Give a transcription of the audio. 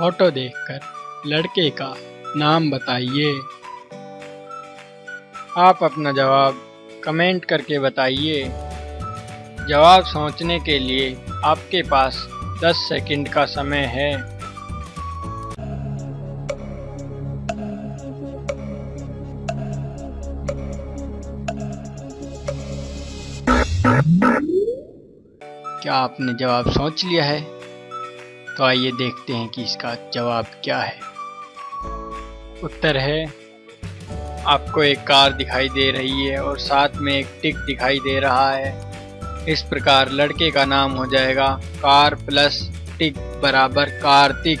Photo देखकर लड़के का नाम बताइए। आप अपना जवाब कमेंट करके बताइए। जवाब सोचने के लिए आपके पास 10 सेकंड का समय है। क्या आपने जवाब सोच लिया है? तो आइए देखते हैं कि इसका जवाब क्या है। उत्तर है, आपको एक कार दिखाई दे रही है और साथ में एक टिक दिखाई दे रहा है। इस प्रकार लड़के का नाम हो जाएगा कार प्लस टिक बराबर कार्तिक।